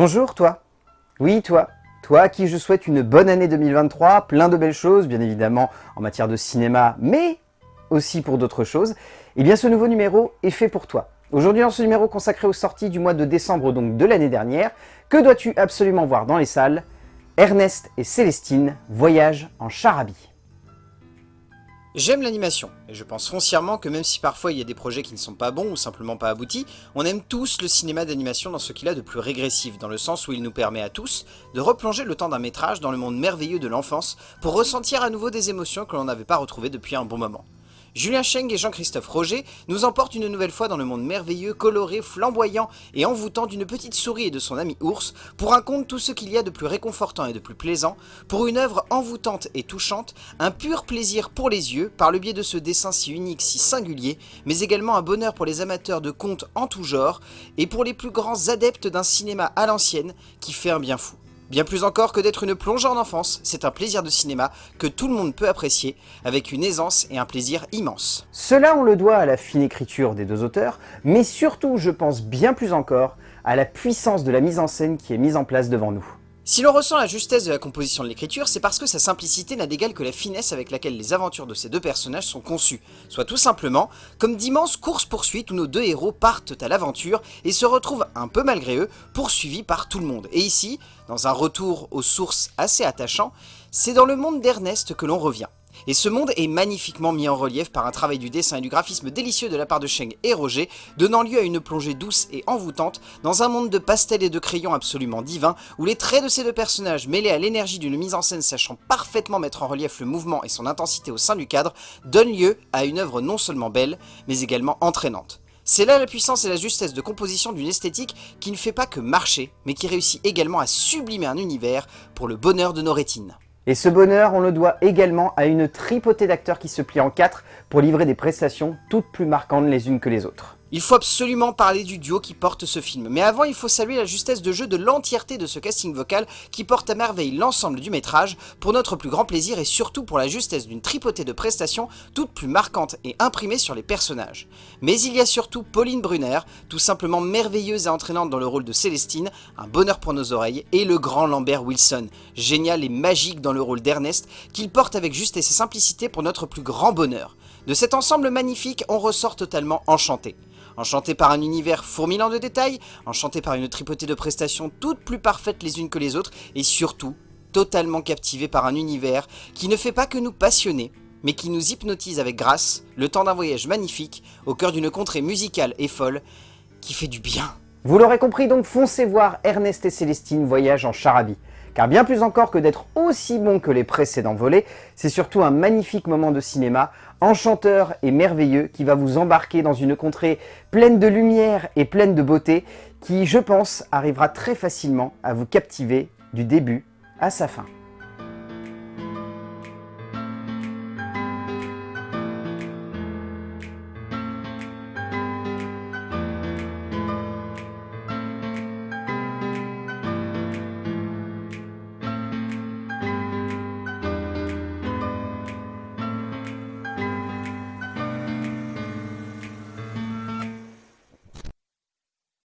Bonjour toi Oui toi Toi à qui je souhaite une bonne année 2023, plein de belles choses, bien évidemment en matière de cinéma, mais aussi pour d'autres choses. Eh bien ce nouveau numéro est fait pour toi. Aujourd'hui dans ce numéro consacré aux sorties du mois de décembre donc de l'année dernière, que dois-tu absolument voir dans les salles? Ernest et Célestine, voyage en charabie. J'aime l'animation, et je pense foncièrement que même si parfois il y a des projets qui ne sont pas bons ou simplement pas aboutis, on aime tous le cinéma d'animation dans ce qu'il a de plus régressif, dans le sens où il nous permet à tous de replonger le temps d'un métrage dans le monde merveilleux de l'enfance pour ressentir à nouveau des émotions que l'on n'avait pas retrouvées depuis un bon moment. Julien Cheng et Jean-Christophe Roger nous emportent une nouvelle fois dans le monde merveilleux, coloré, flamboyant et envoûtant d'une petite souris et de son ami ours, pour un conte tout ce qu'il y a de plus réconfortant et de plus plaisant, pour une œuvre envoûtante et touchante, un pur plaisir pour les yeux, par le biais de ce dessin si unique, si singulier, mais également un bonheur pour les amateurs de contes en tout genre, et pour les plus grands adeptes d'un cinéma à l'ancienne, qui fait un bien fou. Bien plus encore que d'être une plongée en enfance, c'est un plaisir de cinéma que tout le monde peut apprécier, avec une aisance et un plaisir immense. Cela on le doit à la fine écriture des deux auteurs, mais surtout je pense bien plus encore à la puissance de la mise en scène qui est mise en place devant nous. Si l'on ressent la justesse de la composition de l'écriture, c'est parce que sa simplicité n'a d'égal que la finesse avec laquelle les aventures de ces deux personnages sont conçues, soit tout simplement comme d'immenses courses-poursuites où nos deux héros partent à l'aventure et se retrouvent un peu malgré eux, poursuivis par tout le monde. Et ici, dans un retour aux sources assez attachant, c'est dans le monde d'Ernest que l'on revient. Et ce monde est magnifiquement mis en relief par un travail du dessin et du graphisme délicieux de la part de Sheng et Roger, donnant lieu à une plongée douce et envoûtante dans un monde de pastels et de crayons absolument divin, où les traits de ces deux personnages, mêlés à l'énergie d'une mise en scène sachant parfaitement mettre en relief le mouvement et son intensité au sein du cadre, donnent lieu à une œuvre non seulement belle, mais également entraînante. C'est là la puissance et la justesse de composition d'une esthétique qui ne fait pas que marcher, mais qui réussit également à sublimer un univers pour le bonheur de nos rétines. Et ce bonheur, on le doit également à une tripotée d'acteurs qui se plient en quatre pour livrer des prestations toutes plus marquantes les unes que les autres. Il faut absolument parler du duo qui porte ce film, mais avant il faut saluer la justesse de jeu de l'entièreté de ce casting vocal qui porte à merveille l'ensemble du métrage, pour notre plus grand plaisir et surtout pour la justesse d'une tripotée de prestations toutes plus marquantes et imprimées sur les personnages. Mais il y a surtout Pauline Brunner, tout simplement merveilleuse et entraînante dans le rôle de Célestine, un bonheur pour nos oreilles, et le grand Lambert Wilson, génial et magique dans le rôle d'Ernest, qu'il porte avec justesse et simplicité pour notre plus grand bonheur. De cet ensemble magnifique, on ressort totalement enchanté enchanté par un univers fourmillant de détails, enchanté par une tripotée de prestations toutes plus parfaites les unes que les autres, et surtout, totalement captivé par un univers qui ne fait pas que nous passionner, mais qui nous hypnotise avec grâce, le temps d'un voyage magnifique, au cœur d'une contrée musicale et folle, qui fait du bien. Vous l'aurez compris donc, foncez voir Ernest et Célestine Voyage en Charabie. Car bien plus encore que d'être aussi bon que les précédents volets, c'est surtout un magnifique moment de cinéma, enchanteur et merveilleux, qui va vous embarquer dans une contrée pleine de lumière et pleine de beauté, qui, je pense, arrivera très facilement à vous captiver du début à sa fin.